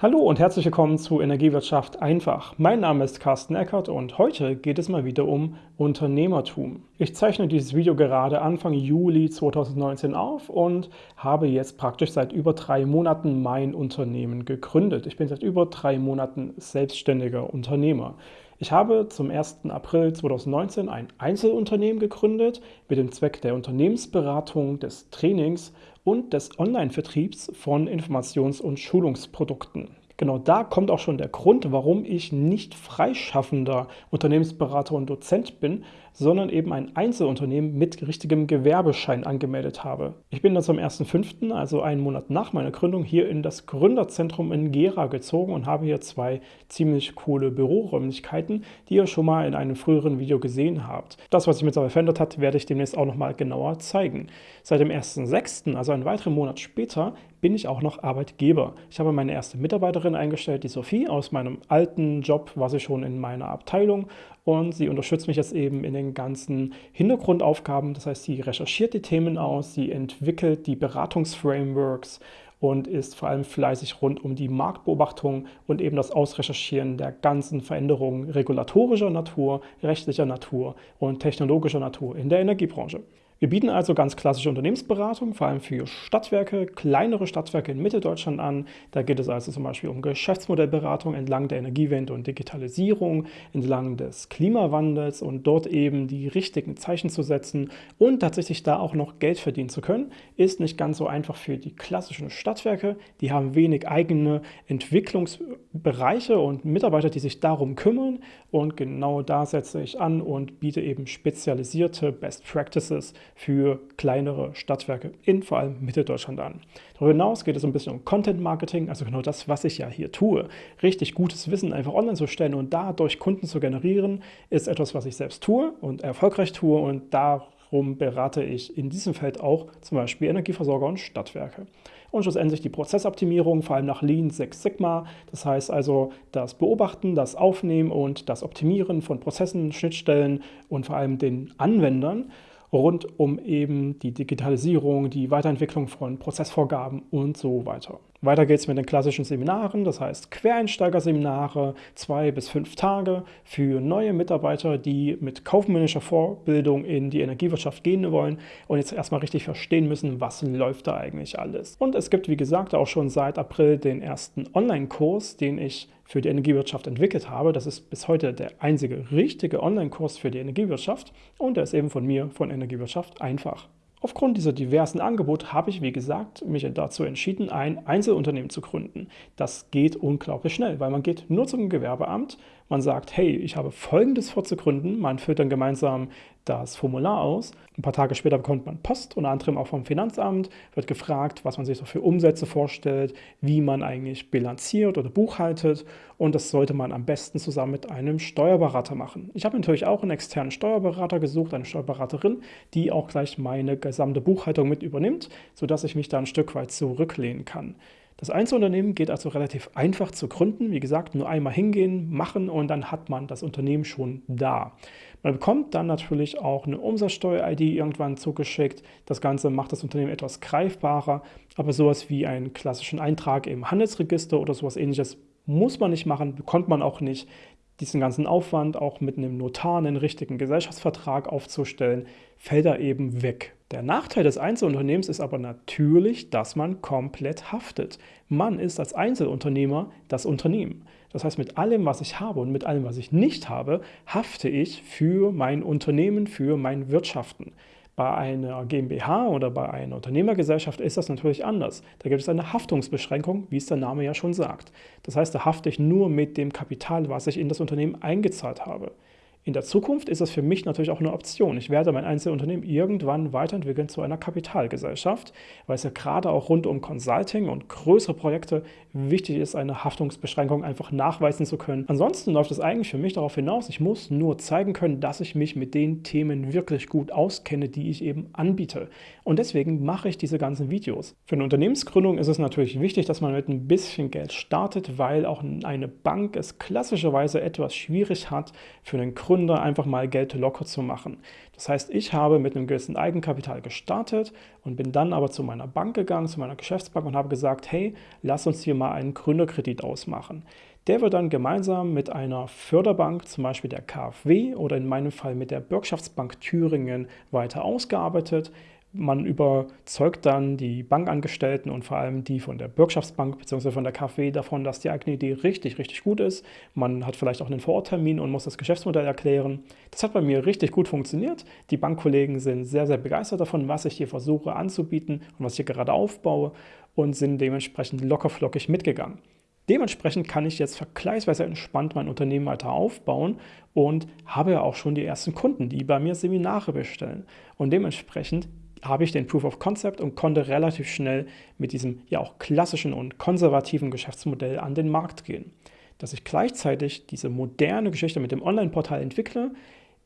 Hallo und herzlich willkommen zu Energiewirtschaft einfach. Mein Name ist Carsten Eckert und heute geht es mal wieder um Unternehmertum. Ich zeichne dieses Video gerade Anfang Juli 2019 auf und habe jetzt praktisch seit über drei Monaten mein Unternehmen gegründet. Ich bin seit über drei Monaten selbstständiger Unternehmer. Ich habe zum 1. April 2019 ein Einzelunternehmen gegründet mit dem Zweck der Unternehmensberatung, des Trainings und des Online-Vertriebs von Informations- und Schulungsprodukten. Genau da kommt auch schon der Grund, warum ich nicht freischaffender Unternehmensberater und Dozent bin, sondern eben ein Einzelunternehmen mit richtigem Gewerbeschein angemeldet habe. Ich bin dann zum 1.5., also einen Monat nach meiner Gründung, hier in das Gründerzentrum in Gera gezogen und habe hier zwei ziemlich coole Büroräumlichkeiten, die ihr schon mal in einem früheren Video gesehen habt. Das, was sich mittlerweile verändert hat, werde ich demnächst auch nochmal genauer zeigen. Seit dem 1.6., also einen weiteren Monat später, bin ich auch noch Arbeitgeber. Ich habe meine erste Mitarbeiterin eingestellt, die Sophie, aus meinem alten Job war sie schon in meiner Abteilung und sie unterstützt mich jetzt eben in den ganzen Hintergrundaufgaben. Das heißt, sie recherchiert die Themen aus, sie entwickelt die Beratungsframeworks und ist vor allem fleißig rund um die Marktbeobachtung und eben das Ausrecherchieren der ganzen Veränderungen regulatorischer Natur, rechtlicher Natur und technologischer Natur in der Energiebranche. Wir bieten also ganz klassische Unternehmensberatung, vor allem für Stadtwerke, kleinere Stadtwerke in Mitteldeutschland an. Da geht es also zum Beispiel um Geschäftsmodellberatung entlang der Energiewende und Digitalisierung, entlang des Klimawandels und dort eben die richtigen Zeichen zu setzen und tatsächlich da auch noch Geld verdienen zu können, ist nicht ganz so einfach für die klassischen Stadtwerke. Die haben wenig eigene Entwicklungsbereiche und Mitarbeiter, die sich darum kümmern und genau da setze ich an und biete eben spezialisierte Best Practices für kleinere Stadtwerke in vor allem Mitteldeutschland an. Darüber hinaus geht es ein bisschen um Content Marketing, also genau das, was ich ja hier tue. Richtig gutes Wissen einfach online zu stellen und dadurch Kunden zu generieren, ist etwas, was ich selbst tue und erfolgreich tue und darum berate ich in diesem Feld auch zum Beispiel Energieversorger und Stadtwerke und schlussendlich die Prozessoptimierung, vor allem nach Lean Six Sigma. Das heißt also das Beobachten, das Aufnehmen und das Optimieren von Prozessen, Schnittstellen und vor allem den Anwendern rund um eben die Digitalisierung, die Weiterentwicklung von Prozessvorgaben und so weiter. Weiter geht es mit den klassischen Seminaren, das heißt Quereinsteigerseminare, zwei bis fünf Tage für neue Mitarbeiter, die mit kaufmännischer Vorbildung in die Energiewirtschaft gehen wollen und jetzt erstmal richtig verstehen müssen, was läuft da eigentlich alles. Und es gibt, wie gesagt, auch schon seit April den ersten Online-Kurs, den ich für die Energiewirtschaft entwickelt habe. Das ist bis heute der einzige richtige Online-Kurs für die Energiewirtschaft und der ist eben von mir, von Energiewirtschaft, einfach. Aufgrund dieser diversen Angebote habe ich, wie gesagt, mich dazu entschieden, ein Einzelunternehmen zu gründen. Das geht unglaublich schnell, weil man geht nur zum Gewerbeamt, man sagt, hey, ich habe Folgendes vorzugründen, man füllt dann gemeinsam das Formular aus. Ein paar Tage später bekommt man Post, unter anderem auch vom Finanzamt, wird gefragt, was man sich so für Umsätze vorstellt, wie man eigentlich bilanziert oder buchhaltet und das sollte man am besten zusammen mit einem Steuerberater machen. Ich habe natürlich auch einen externen Steuerberater gesucht, eine Steuerberaterin, die auch gleich meine gesamte Buchhaltung mit übernimmt, sodass ich mich da ein Stück weit zurücklehnen kann. Das Einzelunternehmen geht also relativ einfach zu gründen. Wie gesagt, nur einmal hingehen, machen und dann hat man das Unternehmen schon da. Man bekommt dann natürlich auch eine Umsatzsteuer-ID irgendwann zugeschickt. Das Ganze macht das Unternehmen etwas greifbarer, aber sowas wie einen klassischen Eintrag im Handelsregister oder sowas ähnliches muss man nicht machen, bekommt man auch nicht. Diesen ganzen Aufwand, auch mit einem Notar einen richtigen Gesellschaftsvertrag aufzustellen, fällt da eben weg. Der Nachteil des Einzelunternehmens ist aber natürlich, dass man komplett haftet. Man ist als Einzelunternehmer das Unternehmen. Das heißt, mit allem, was ich habe und mit allem, was ich nicht habe, hafte ich für mein Unternehmen, für mein Wirtschaften. Bei einer GmbH oder bei einer Unternehmergesellschaft ist das natürlich anders. Da gibt es eine Haftungsbeschränkung, wie es der Name ja schon sagt. Das heißt, da hafte ich nur mit dem Kapital, was ich in das Unternehmen eingezahlt habe. In der Zukunft ist das für mich natürlich auch eine Option. Ich werde mein Einzelunternehmen irgendwann weiterentwickeln zu einer Kapitalgesellschaft, weil es ja gerade auch rund um Consulting und größere Projekte wichtig ist, eine Haftungsbeschränkung einfach nachweisen zu können. Ansonsten läuft es eigentlich für mich darauf hinaus, ich muss nur zeigen können, dass ich mich mit den Themen wirklich gut auskenne, die ich eben anbiete. Und deswegen mache ich diese ganzen Videos. Für eine Unternehmensgründung ist es natürlich wichtig, dass man mit ein bisschen Geld startet, weil auch eine Bank es klassischerweise etwas schwierig hat, für einen Gründer Gründer einfach mal Geld locker zu machen. Das heißt, ich habe mit einem gewissen Eigenkapital gestartet und bin dann aber zu meiner Bank gegangen, zu meiner Geschäftsbank und habe gesagt, hey, lass uns hier mal einen Gründerkredit ausmachen. Der wird dann gemeinsam mit einer Förderbank, zum Beispiel der KfW oder in meinem Fall mit der Bürgschaftsbank Thüringen, weiter ausgearbeitet. Man überzeugt dann die Bankangestellten und vor allem die von der Bürgschaftsbank bzw. von der KfW davon, dass die eigene Idee richtig, richtig gut ist. Man hat vielleicht auch einen Vororttermin und muss das Geschäftsmodell erklären. Das hat bei mir richtig gut funktioniert. Die Bankkollegen sind sehr, sehr begeistert davon, was ich hier versuche anzubieten und was ich hier gerade aufbaue und sind dementsprechend lockerflockig mitgegangen. Dementsprechend kann ich jetzt vergleichsweise entspannt mein Unternehmen weiter aufbauen und habe ja auch schon die ersten Kunden, die bei mir Seminare bestellen. Und dementsprechend habe ich den Proof of Concept und konnte relativ schnell mit diesem ja auch klassischen und konservativen Geschäftsmodell an den Markt gehen. Dass ich gleichzeitig diese moderne Geschichte mit dem Online-Portal entwickle,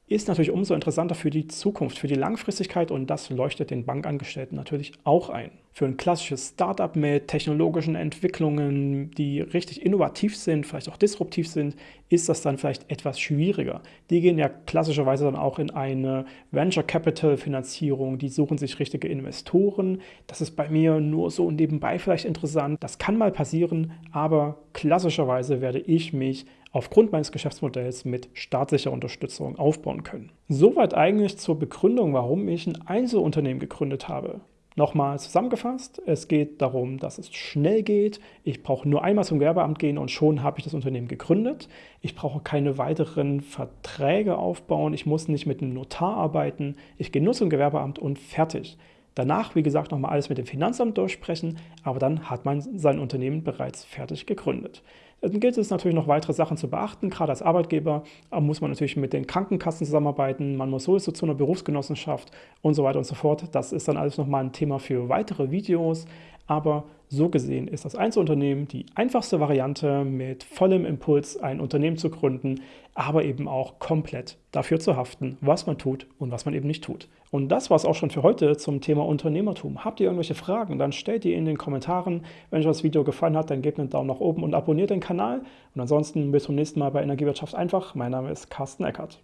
ist natürlich umso interessanter für die Zukunft, für die Langfristigkeit und das leuchtet den Bankangestellten natürlich auch ein. Für ein klassisches Startup mit technologischen Entwicklungen, die richtig innovativ sind, vielleicht auch disruptiv sind, ist das dann vielleicht etwas schwieriger. Die gehen ja klassischerweise dann auch in eine Venture Capital Finanzierung, die suchen sich richtige Investoren. Das ist bei mir nur so nebenbei vielleicht interessant. Das kann mal passieren, aber klassischerweise werde ich mich aufgrund meines Geschäftsmodells mit staatlicher Unterstützung aufbauen können. Soweit eigentlich zur Begründung, warum ich ein Einzelunternehmen gegründet habe. Nochmal zusammengefasst, es geht darum, dass es schnell geht. Ich brauche nur einmal zum Gewerbeamt gehen und schon habe ich das Unternehmen gegründet. Ich brauche keine weiteren Verträge aufbauen. Ich muss nicht mit einem Notar arbeiten. Ich gehe nur zum Gewerbeamt und fertig. Danach, wie gesagt, nochmal alles mit dem Finanzamt durchsprechen, aber dann hat man sein Unternehmen bereits fertig gegründet. Dann gilt es natürlich noch weitere Sachen zu beachten. Gerade als Arbeitgeber muss man natürlich mit den Krankenkassen zusammenarbeiten, man muss sowieso zu einer Berufsgenossenschaft und so weiter und so fort. Das ist dann alles nochmal ein Thema für weitere Videos. Aber so gesehen ist das Einzelunternehmen die einfachste Variante, mit vollem Impuls ein Unternehmen zu gründen, aber eben auch komplett dafür zu haften, was man tut und was man eben nicht tut. Und das war es auch schon für heute zum Thema Unternehmertum. Habt ihr irgendwelche Fragen, dann stellt die in den Kommentaren. Wenn euch das Video gefallen hat, dann gebt einen Daumen nach oben und abonniert den Kanal. Und ansonsten bis zum nächsten Mal bei Energiewirtschaft einfach. Mein Name ist Carsten Eckert.